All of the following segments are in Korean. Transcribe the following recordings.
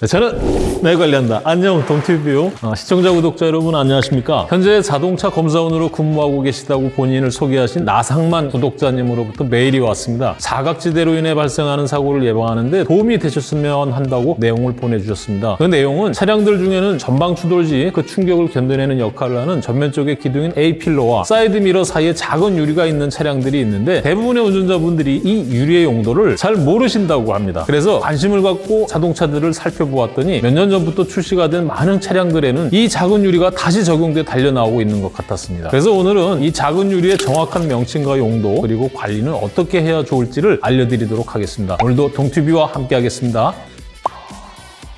네, 저는 내 관리한다. 안녕 동티뷰 어, 시청자 구독자 여러분 안녕하십니까? 현재 자동차 검사원으로 근무하고 계시다고 본인을 소개하신 나상만 구독자님으로부터 메일이 왔습니다. 사각지대로 인해 발생하는 사고를 예방하는데 도움이 되셨으면 한다고 내용을 보내주셨습니다. 그 내용은 차량들 중에는 전방 추돌 시 그 충격을 견뎌내는 역할을 하는 전면 쪽의 기둥인 A필러와 사이드 미러 사이에 작은 유리가 있는 차량들이 있는데 대부분의 운전자분들이 이 유리의 용도를 잘 모르신다고 합니다. 그래서 관심을 갖고 자동차들을 살펴 보았더니 몇 년 전부터 출시가 된 많은 차량들에는 이 작은 유리가 다시 적용돼 달려 나오고 있는 것 같았습니다. 그래서 오늘은 이 작은 유리의 정확한 명칭과 용도 그리고 관리는 어떻게 해야 좋을지를 알려드리도록 하겠습니다. 오늘도 동튜브와 함께 하겠습니다.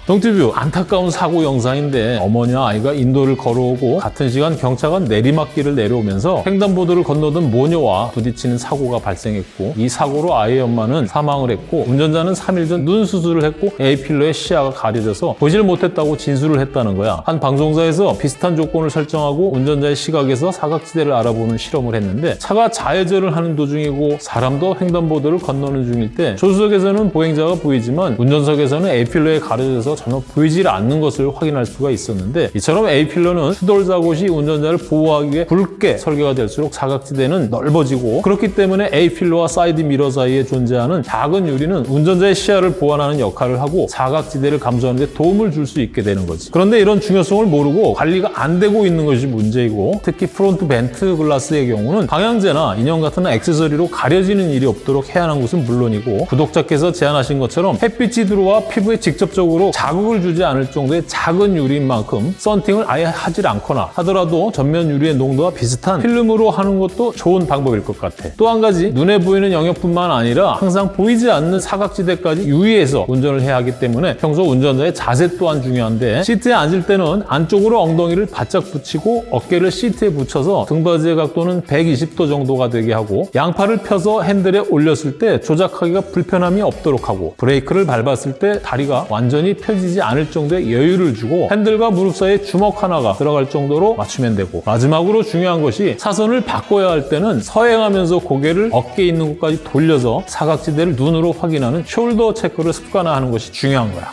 동티뷰 안타까운 사고 영상인데 어머니와 아이가 인도를 걸어오고 같은 시간 경차가 내리막길을 내려오면서 횡단보도를 건너던 모녀와 부딪히는 사고가 발생했고 이 사고로 아이의 엄마는 사망을 했고 운전자는 3일 전 눈 수술을 했고 A필러의 시야가 가려져서 보질 못했다고 진술을 했다는 거야. 한 방송사에서 비슷한 조건을 설정하고 운전자의 시각에서 사각지대를 알아보는 실험을 했는데 차가 좌회전을 하는 도중이고 사람도 횡단보도를 건너는 중일 때 조수석에서는 보행자가 보이지만 운전석에서는 A필러에 가려져서 전혀 보이질 않는 것을 확인할 수가 있었는데 이처럼 A필러는 추돌사고 시 운전자를 보호하기 위해 굵게 설계가 될수록 사각지대는 넓어지고 그렇기 때문에 A필러와 사이드 미러 사이에 존재하는 작은 유리는 운전자의 시야를 보완하는 역할을 하고 사각지대를 감소하는 데 도움을 줄 수 있게 되는 거지. 그런데 이런 중요성을 모르고 관리가 안 되고 있는 것이 문제이고 특히 front vent glass의 경우는 방향제나 인형 같은 액세서리로 가려지는 일이 없도록 해야 하는 것은 물론이고 구독자께서 제안하신 것처럼 햇빛이 들어와 피부에 직접적으로 자극을 주지 않을 정도의 작은 유리인 만큼 썬팅을 아예 하질 않거나 하더라도 전면 유리의 농도와 비슷한 필름으로 하는 것도 좋은 방법일 것 같아. 또 한 가지 눈에 보이는 영역뿐만 아니라 항상 보이지 않는 사각지대까지 유의해서 운전을 해야 하기 때문에 평소 운전자의 자세 또한 중요한데 시트에 앉을 때는 안쪽으로 엉덩이를 바짝 붙이고 어깨를 시트에 붙여서 등받이의 각도는 120도 정도가 되게 하고 양팔을 펴서 핸들에 올렸을 때 조작하기가 불편함이 없도록 하고 브레이크를 밟았을 때 다리가 완전히 펴 지지 않을 정도의 여유를 주고 핸들과 무릎 사이에 주먹 하나가 들어갈 정도로 맞추면 되고 마지막으로 중요한 것이 사선을 바꿔야 할 때는 서행하면서 고개를 어깨에 있는 곳까지 돌려서 사각지대를 눈으로 확인하는 숄더 체크를 습관화하는 것이 중요한 거야.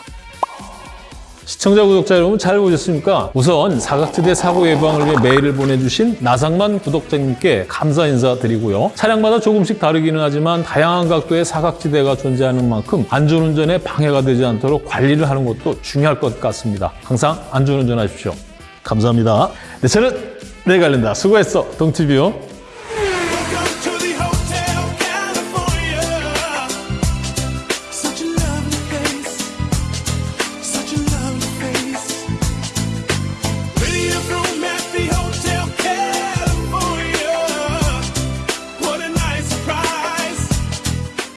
시청자, 구독자 여러분 잘 보셨습니까? 우선 사각지대 사고 예방을 위해 메일을 보내주신 나상만 구독자님께 감사 인사드리고요. 차량마다 조금씩 다르기는 하지만 다양한 각도의 사각지대가 존재하는 만큼 안전운전에 방해가 되지 않도록 관리를 하는 것도 중요할 것 같습니다. 항상 안전운전하십시오. 감사합니다. 네, 저는 내일 관련다. 수고했어, 동티뷰.